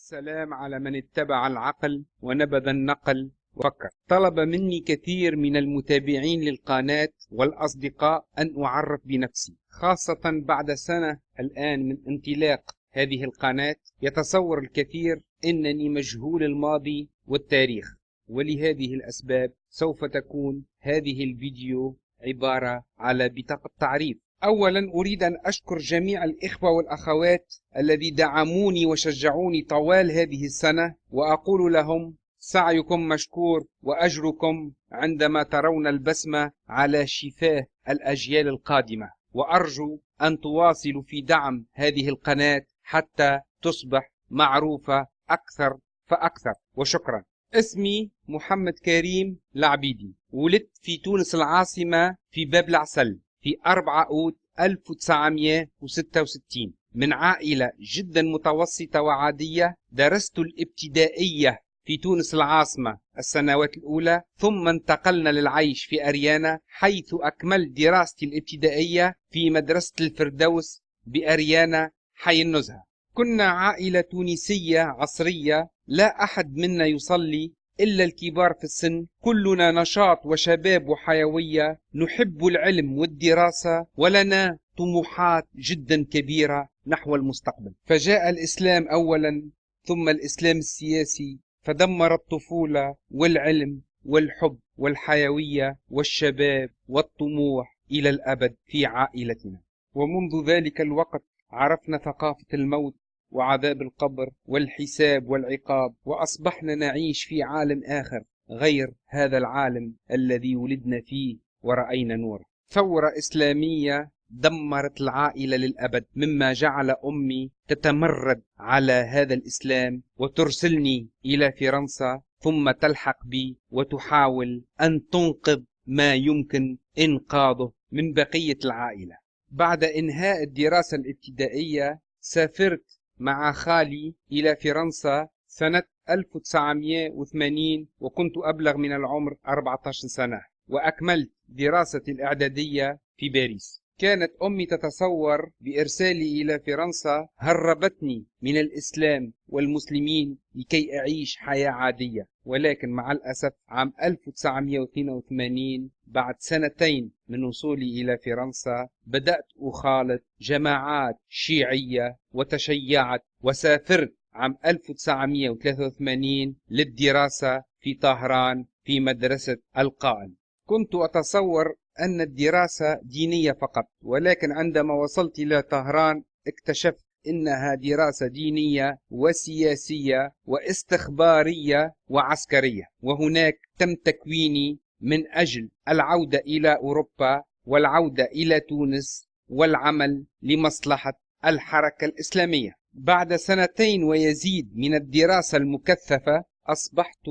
السلام على من اتبع العقل ونبذ النقل وفكر. طلب مني كثير من المتابعين للقناة والأصدقاء أن أعرف بنفسي خاصة بعد سنة الآن من انطلاق هذه القناة. يتصور الكثير أنني مجهول الماضي والتاريخ ولهذه الأسباب سوف تكون هذه الفيديو عبارة على بطاقة تعريف. أولا أريد أن أشكر جميع الإخوة والأخوات الذي دعموني وشجعوني طوال هذه السنة وأقول لهم سعيكم مشكور وأجركم عندما ترون البسمة على شفاه الأجيال القادمة. وأرجو أن تواصلوا في دعم هذه القناة حتى تصبح معروفة أكثر فأكثر. وشكرا. اسمي محمد كريم العبيدي ولدت في تونس العاصمة في باب العسل. في 4 أوت 1966 من عائلة جدا متوسطة وعادية درست الابتدائية في تونس العاصمة السنوات الأولى ثم انتقلنا للعيش في أريانا حيث أكملت دراستي الابتدائية في مدرسة الفردوس بأريانا حي النزهة. كنا عائلة تونسية عصرية لا أحد منا يصلي إلا الكبار في السن. كلنا نشاط وشباب وحيوية. نحب العلم والدراسة. ولنا طموحات جدا كبيرة نحو المستقبل. فجاء الإسلام أولا ثم الإسلام السياسي. فدمر الطفولة والعلم والحب والحيوية والشباب والطموح إلى الأبد في عائلتنا. ومنذ ذلك الوقت عرفنا ثقافة الموت وعذاب القبر والحساب والعقاب وأصبحنا نعيش في عالم آخر غير هذا العالم الذي ولدنا فيه ورأينا نور ثورة إسلامية دمرت العائلة للأبد مما جعل أمي تتمرد على هذا الإسلام وترسلني إلى فرنسا ثم تلحق بي وتحاول أن تنقذ ما يمكن إنقاذه من بقية العائلة. بعد إنهاء الدراسة الابتدائية سافرت مع خالي إلى فرنسا سنة 1980 وكنت أبلغ من العمر 14 سنة وأكملت دراستي الإعدادية في باريس. كانت أمي تتصور بإرسالي إلى فرنسا هربتني من الإسلام والمسلمين لكي أعيش حياة عادية. ولكن مع الأسف عام 1982 بعد سنتين من وصولي إلى فرنسا بدأت أخالط جماعات شيعية وتشيعت وسافرت عام 1983 للدراسة في طهران في مدرسة القائم. كنت أتصور أن الدراسة دينية فقط ولكن عندما وصلت إلى طهران اكتشفت إنها دراسة دينية وسياسية واستخبارية وعسكرية. وهناك تم تكويني من أجل العودة إلى أوروبا والعودة إلى تونس والعمل لمصلحة الحركة الإسلامية. بعد سنتين ويزيد من الدراسة المكثفة أصبحت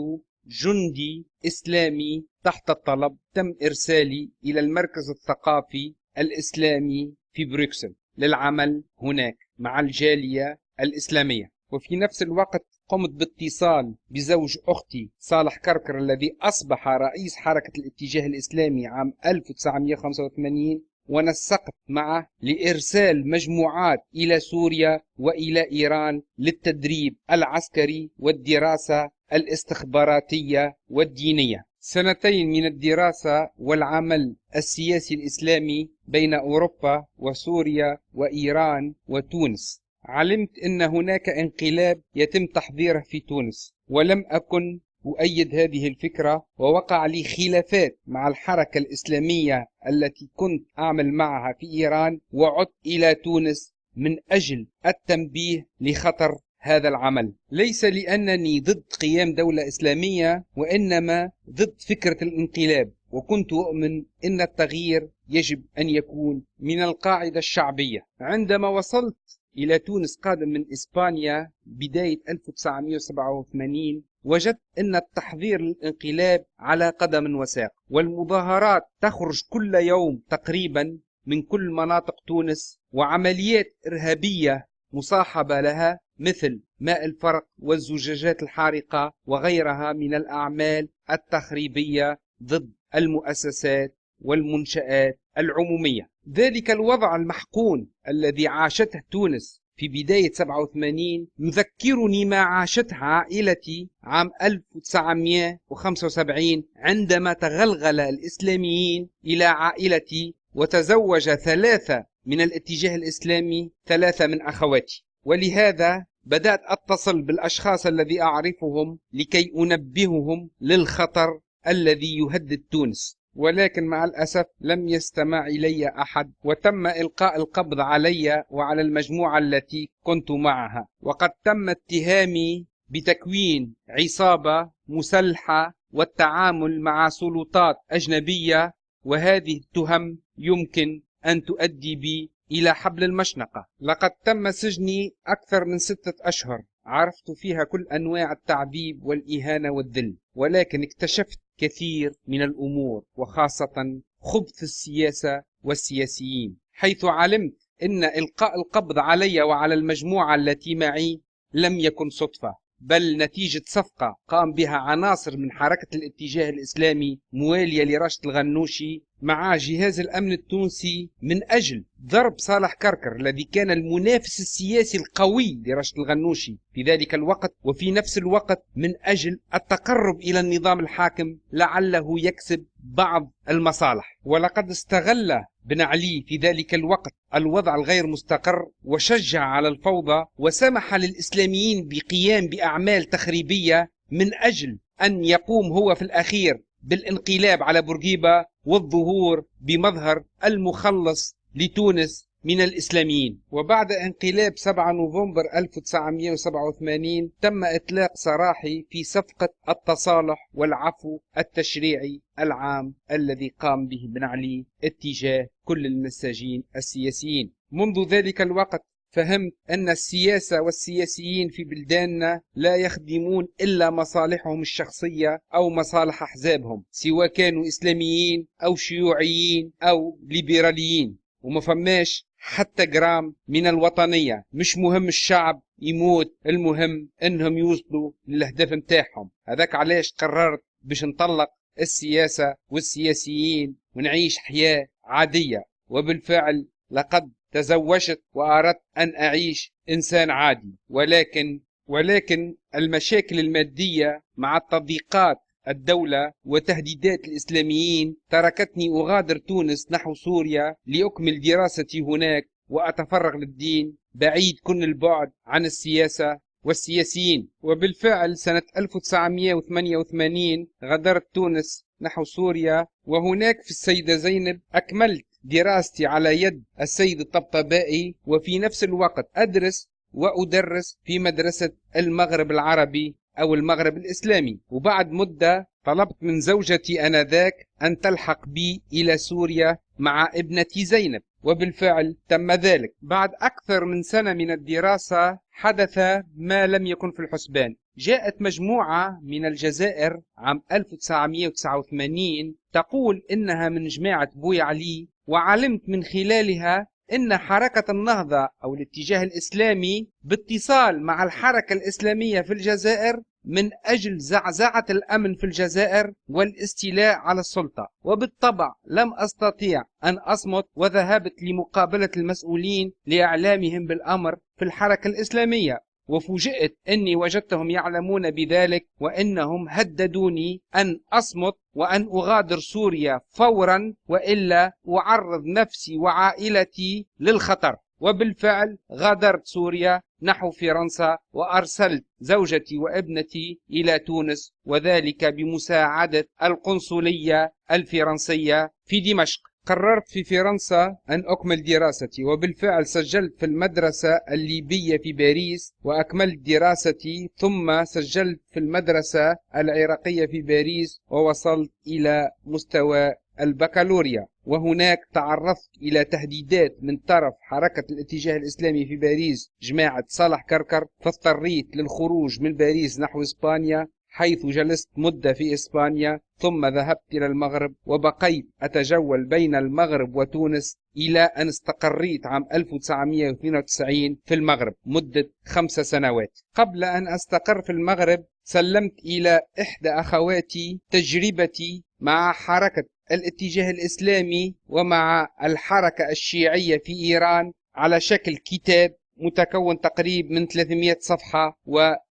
جندي إسلامي تحت الطلب. تم إرسالي إلى المركز الثقافي الإسلامي في بروكسل. للعمل هناك مع الجالية الإسلامية. وفي نفس الوقت قمت باتصال بزوج أختي صالح كركر الذي أصبح رئيس حركة الاتجاه الإسلامي عام 1985 ونسقت معه لإرسال مجموعات إلى سوريا وإلى إيران للتدريب العسكري والدراسة الاستخباراتية والدينية. سنتين من الدراسة والعمل السياسي الإسلامي بين أوروبا وسوريا وإيران وتونس. علمت أن هناك انقلاب يتم تحضيره في تونس ولم أكن أؤيد هذه الفكرة ووقع لي خلافات مع الحركة الإسلامية التي كنت أعمل معها في إيران وعدت إلى تونس من أجل التنبيه لخطر هذا العمل. ليس لأنني ضد قيام دولة إسلامية وإنما ضد فكرة الانقلاب. وكنت أؤمن أن التغيير يجب أن يكون من القاعدة الشعبية. عندما وصلت إلى تونس قادم من إسبانيا بداية 1987 وجدت أن التحضير للانقلاب على قدم وساق. والمظاهرات تخرج كل يوم تقريبا من كل مناطق تونس وعمليات إرهابية مصاحبة لها مثل ماء الفرق والزجاجات الحارقة وغيرها من الأعمال التخريبية ضد المؤسسات والمنشآت العمومية. ذلك الوضع المحقون الذي عاشته تونس في بداية 87 يذكرني ما عاشتها عائلتي عام 1975 عندما تغلغل الإسلاميين إلى عائلتي وتزوج ثلاثة من الاتجاه الإسلامي ثلاثة من أخواتي. ولهذا بدأت أتصل بالأشخاص الذي أعرفهم لكي أنبههم للخطر الذي يهدد تونس. ولكن مع الأسف لم يستمع إلي أحد وتم إلقاء القبض علي وعلى المجموعة التي كنت معها. وقد تم اتهامي بتكوين عصابة مسلحة والتعامل مع سلطات أجنبية وهذه التهم يمكن أن تؤدي بي إلى حبل المشنقة. لقد تم سجني أكثر من ستة أشهر. عرفت فيها كل أنواع التعذيب والإهانة والذل ولكن اكتشفت كثير من الأمور وخاصة خبث السياسة والسياسيين. حيث علمت أن إلقاء القبض علي وعلى المجموعة التي معي لم يكن صدفة بل نتيجة صفقة قام بها عناصر من حركة الاتجاه الإسلامي موالية لراشد الغنوشي مع جهاز الأمن التونسي من أجل ضرب صالح كركر الذي كان المنافس السياسي القوي لراشد الغنوشي في ذلك الوقت وفي نفس الوقت من أجل التقرب إلى النظام الحاكم لعله يكسب بعض المصالح. ولقد استغل بن علي في ذلك الوقت الوضع الغير مستقر وشجع على الفوضى وسمح للإسلاميين بقيام بأعمال تخريبية من أجل أن يقوم هو في الأخير بالانقلاب على بورقيبة والظهور بمظهر المخلص لتونس من الإسلاميين. وبعد انقلاب 7 نوفمبر 1987 تم إطلاق سراحي في صفقة التصالح والعفو التشريعي العام الذي قام به بن علي اتجاه كل المساجين السياسيين. منذ ذلك الوقت فهمت أن السياسة والسياسيين في بلداننا لا يخدمون إلا مصالحهم الشخصية أو مصالح أحزابهم سواء كانوا إسلاميين أو شيوعيين أو ليبراليين. وما فماش حتى جرام من الوطنية. مش مهم الشعب يموت المهم إنهم يوصلوا للاهداف متاعهم هذاك علاش قررت باش نطلق السياسة والسياسيين ونعيش حياة عادية. وبالفعل لقد تزوجت وأردت أن أعيش إنسان عادي. ولكن ولكن المشاكل المادية مع التضييقات الدولة وتهديدات الإسلاميين تركتني أغادر تونس نحو سوريا لأكمل دراستي هناك وأتفرغ للدين بعيد كل البعد عن السياسة والسياسيين. وبالفعل سنة 1988 غادرت تونس نحو سوريا وهناك في السيدة زينب أكملت دراستي على يد السيد الطبطبائي وفي نفس الوقت أدرس وأدرس في مدرسة المغرب العربي أو المغرب الإسلامي. وبعد مدة طلبت من زوجتي أنذاك أن تلحق بي إلى سوريا مع ابنتي زينب وبالفعل تم ذلك. بعد أكثر من سنة من الدراسة حدث ما لم يكن في الحسبان. جاءت مجموعة من الجزائر عام 1989 تقول إنها من جماعة بوي علي وعلمت من خلالها إن حركة النهضة أو الاتجاه الإسلامي باتصال مع الحركة الإسلامية في الجزائر من أجل زعزعة الأمن في الجزائر والاستيلاء على السلطة. وبالطبع لم أستطيع أن أصمت وذهبت لمقابلة المسؤولين لإعلامهم بالأمر في الحركة الإسلامية. وفوجئت إني وجدتهم يعلمون بذلك وإنهم هددوني أن أصمت وأن أغادر سوريا فورا وإلا أعرض نفسي وعائلتي للخطر. وبالفعل غادرت سوريا نحو فرنسا وأرسلت زوجتي وابنتي إلى تونس وذلك بمساعدة القنصلية الفرنسية في دمشق. قررت في فرنسا أن أكمل دراستي وبالفعل سجلت في المدرسة الليبية في باريس وأكملت دراستي ثم سجلت في المدرسة العراقية في باريس ووصلت إلى مستوى البكالوريا. وهناك تعرضت إلى تهديدات من طرف حركة الاتجاه الإسلامي في باريس جماعة صالح كركر فاضطريت للخروج من باريس نحو إسبانيا. حيث جلست مدة في إسبانيا ثم ذهبت إلى المغرب وبقيت أتجول بين المغرب وتونس إلى أن استقريت عام 1992 في المغرب مدة خمس سنوات. قبل أن أستقر في المغرب سلمت إلى إحدى أخواتي تجربتي مع حركة الاتجاه الإسلامي ومع الحركة الشيعية في إيران على شكل كتاب متكون تقريب من 300 صفحة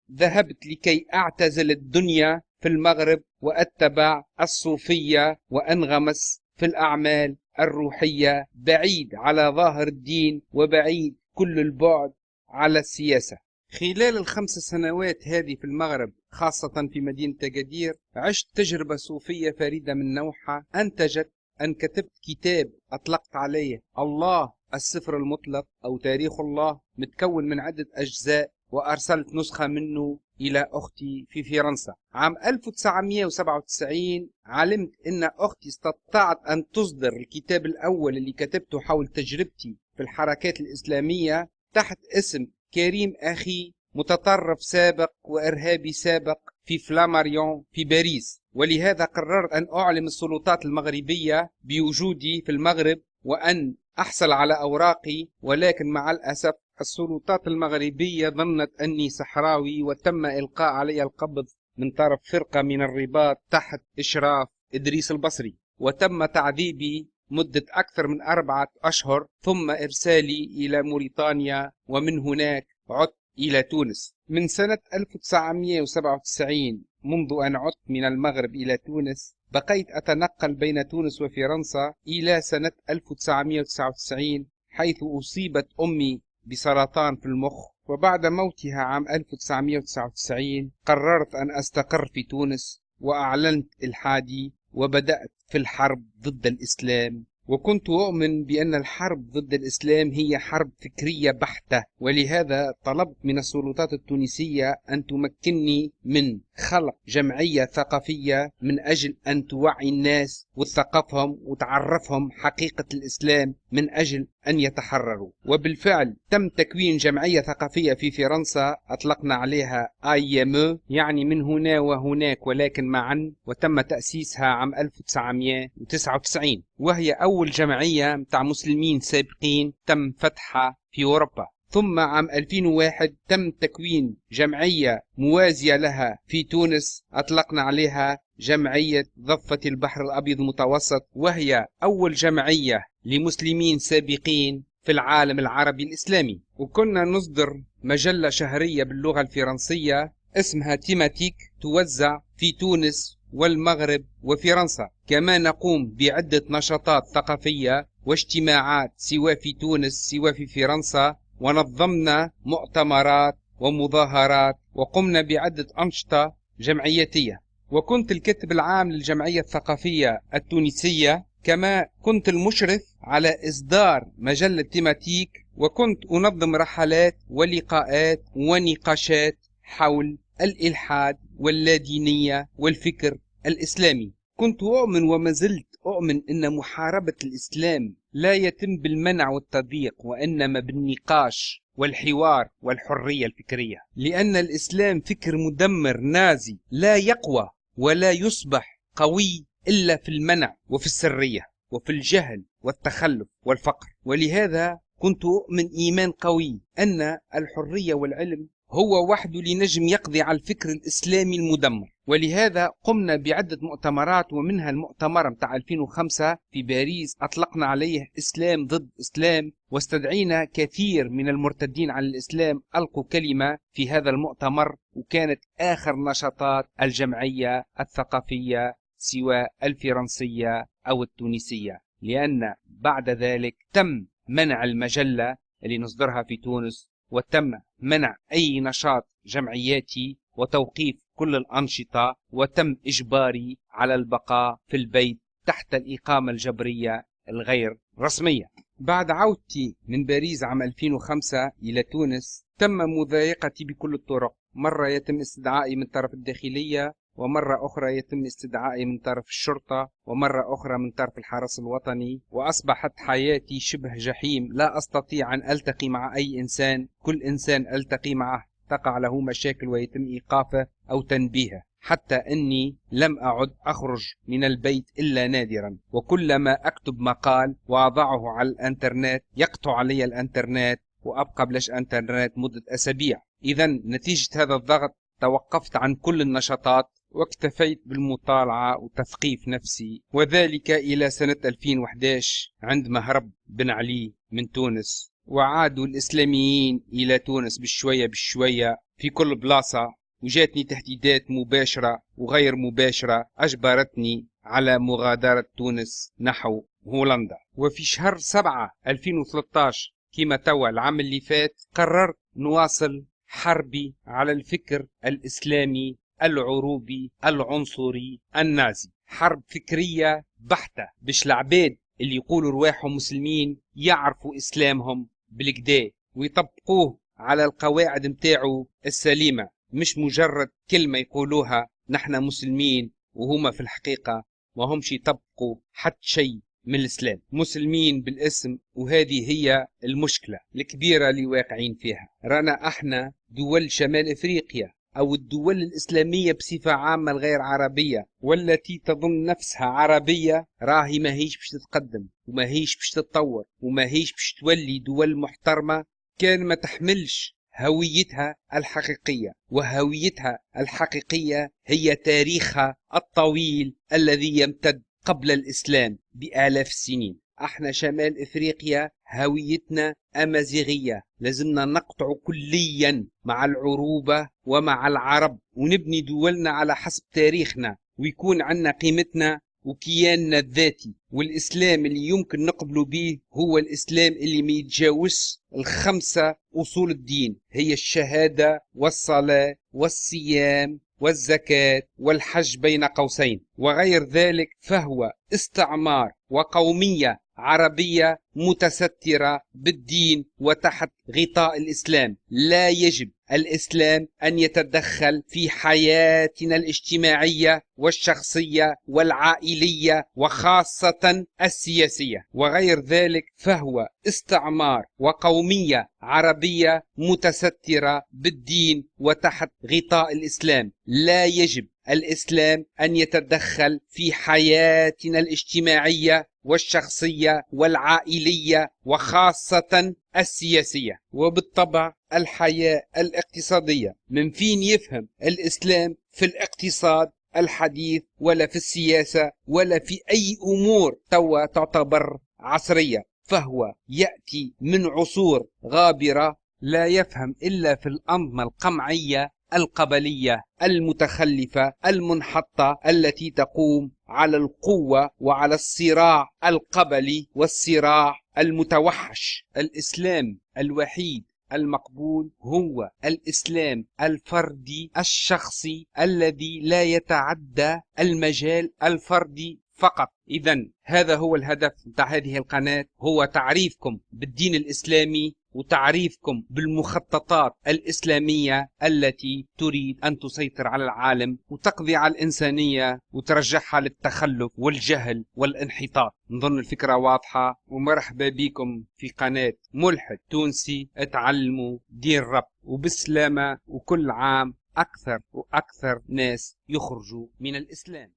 وذهبت لكي أعتزل الدنيا في المغرب وأتبع الصوفية وأنغمس في الأعمال الروحية بعيد على ظاهر الدين وبعيد كل البعد على السياسة. خلال الخمس سنوات هذه في المغرب خاصة في مدينة أكادير عشت تجربة صوفية فريدة من نوعها. أنتجت أن كتبت كتاب أطلقت عليه الله السفر المطلق أو تاريخ الله متكون من عدة أجزاء وأرسلت نسخة منه إلى أختي في فرنسا. عام 1997 علمت أن أختي استطاعت أن تصدر الكتاب الأول اللي كتبته حول تجربتي في الحركات الإسلامية تحت اسم كريم أخي متطرف سابق وإرهابي سابق في فلاماريون في باريس. ولهذا قررت أن أعلم السلطات المغربية بوجودي في المغرب وأن أحصل على أوراقي ولكن مع الأسف السلطات المغربية ظنت أني صحراوي وتم إلقاء علي القبض من طرف فرقة من الرباط تحت إشراف إدريس البصري. وتم تعذيبي مدة أكثر من أربعة أشهر ثم إرسالي إلى موريتانيا ومن هناك عدت إلى تونس. من سنة 1997 منذ أن عدت من المغرب إلى تونس بقيت أتنقل بين تونس وفرنسا إلى سنة 1999 حيث أصيبت أمي بسرطان في المخ وبعد موتها عام 1999 قررت أن أستقر في تونس وأعلنت إلحادي وبدأت في الحرب ضد الإسلام. وكنت أؤمن بأن الحرب ضد الإسلام هي حرب فكرية بحتة ولهذا طلبت من السلطات التونسية أن تمكنني من خلق جمعية ثقافية من أجل أن توعي الناس وتثقفهم وتعرفهم حقيقة الإسلام من أجل أن يتحرروا. وبالفعل تم تكوين جمعية ثقافية في فرنسا أطلقنا عليها IME يعني من هنا وهناك ولكن معا وتم تأسيسها عام 1999 وهي أول جمعية متاع مسلمين سابقين تم فتحها في أوروبا. ثم عام 2001 تم تكوين جمعية موازية لها في تونس. أطلقنا عليها جمعية ضفة البحر الأبيض المتوسط وهي أول جمعية لمسلمين سابقين في العالم العربي الإسلامي. وكنا نصدر مجلة شهرية باللغة الفرنسية اسمها Thématique توزع في تونس والمغرب وفرنسا. كما نقوم بعدة نشاطات ثقافية واجتماعات سواء في تونس سواء في فرنسا ونظمنا مؤتمرات ومظاهرات وقمنا بعدة أنشطة جمعيتية. وكنت الكاتب العام للجمعية الثقافية التونسية كما كنت المشرف على إصدار مجلة تيماتيك وكنت أنظم رحلات ولقاءات ونقاشات حول الإلحاد واللادينية والفكر الإسلامي. كنت أؤمن وما زلت أؤمن أن محاربة الإسلام لا يتم بالمنع والتضييق وإنما بالنقاش والحوار والحرية الفكرية. لأن الإسلام فكر مدمر نازي لا يقوى ولا يصبح قوي إلا في المنع وفي السرية وفي الجهل والتخلف والفقر. ولهذا كنت أؤمن إيمان قوي أن الحرية والعلم هو وحده لنجم يقضي على الفكر الإسلامي المدمر. ولهذا قمنا بعدة مؤتمرات ومنها المؤتمر متاع 2005 في باريس. أطلقنا عليه إسلام ضد إسلام واستدعينا كثير من المرتدين عن الإسلام. ألقوا كلمة في هذا المؤتمر وكانت آخر نشاطات الجمعية الثقافية سواء الفرنسية أو التونسية. لأن بعد ذلك تم منع المجلة اللي نصدرها في تونس وتم منع أي نشاط جمعياتي وتوقيف كل الأنشطة وتم إجباري على البقاء في البيت تحت الإقامة الجبرية الغير رسمية. بعد عودتي من باريس عام 2005 إلى تونس تم مضايقتي بكل الطرق. مرة يتم استدعائي من طرف الداخلية ومرة أخرى يتم استدعائي من طرف الشرطة ومرة أخرى من طرف الحرس الوطني وأصبحت حياتي شبه جحيم. لا أستطيع أن ألتقي مع أي إنسان. كل إنسان ألتقي معه تقع له مشاكل ويتم إيقافه أو تنبيهه. حتى أني لم أعد أخرج من البيت إلا نادرا. وكلما أكتب مقال وأضعه على الأنترنت يقطع علي الأنترنت وأبقى بلاش أنترنت مدة أسابيع. إذا نتيجة هذا الضغط توقفت عن كل النشاطات واكتفيت بالمطالعة وتثقيف نفسي وذلك إلى سنة 2011 عندما هرب بن علي من تونس. وعادوا الإسلاميين إلى تونس بشوية بشوية في كل بلاصة وجاتني تهديدات مباشرة وغير مباشرة أجبرتني على مغادرة تونس نحو هولندا. وفي شهر سبعة 2013 كما توا العام اللي فات قررت نواصل حربي على الفكر الإسلامي العروبي العنصري النازي. حرب فكرية بحتة باش العباد اللي يقولوا رواحهم مسلمين يعرفوا إسلامهم بالكدا ويطبقوه على القواعد متاعه السليمة. مش مجرد كلمة يقولوها نحن مسلمين وهما في الحقيقة ما همش يطبقوا حتى شيء من الإسلام. مسلمين بالاسم وهذه هي المشكلة الكبيرة اللي واقعين فيها. رانا أحنا دول شمال إفريقيا. أو الدول الإسلامية بصفة عامة الغير عربية والتي تظن نفسها عربية راهي ما هيش باش تتقدم وما هيش باش تتطور وما هيش باش تولي دول محترمة كان ما تحملش هويتها الحقيقية. وهويتها الحقيقية هي تاريخها الطويل الذي يمتد قبل الإسلام بآلاف السنين. إحنا شمال افريقيا هويتنا امازيغية. لازمنا نقطع كليا مع العروبة ومع العرب ونبني دولنا على حسب تاريخنا ويكون عندنا قيمتنا وكياننا الذاتي. والإسلام اللي يمكن نقبله به هو الإسلام اللي ما يتجاوزش الخمسة أصول الدين. هي الشهادة والصلاة والصيام والزكاة والحج بين قوسين. وغير ذلك فهو استعمار وقومية عربية متسترة بالدين وتحت غطاء الإسلام. لا يجب الإسلام أن يتدخل في حياتنا الاجتماعية والشخصية والعائلية وخاصة السياسية. وغير ذلك فهو استعمار وقومية عربية متسترة بالدين وتحت غطاء الإسلام. لا يجب الإسلام أن يتدخل في حياتنا الاجتماعية والشخصية والعائلية وخاصة السياسية. وبالطبع الحياة الاقتصادية. من فين يفهم الإسلام في الاقتصاد الحديث ولا في السياسة ولا في أي أمور توا تعتبر عصرية؟ فهو يأتي من عصور غابرة لا يفهم إلا في الأنظمة القمعية القبلية المتخلفة المنحطة التي تقوم على القوة وعلى الصراع القبلي والصراع المتوحش. الإسلام الوحيد المقبول هو الإسلام الفردي الشخصي الذي لا يتعدى المجال الفردي. فقط. إذا هذا هو الهدف نتاع هذه القناة. هو تعريفكم بالدين الإسلامي وتعريفكم بالمخططات الإسلامية التي تريد أن تسيطر على العالم وتقضي على الإنسانية وترجعها للتخلف والجهل والانحطاط. نظن الفكرة واضحة ومرحبا بكم في قناة ملحد تونسي اتعلموا دين رب. وبسلامة وكل عام أكثر وأكثر ناس يخرجوا من الإسلام.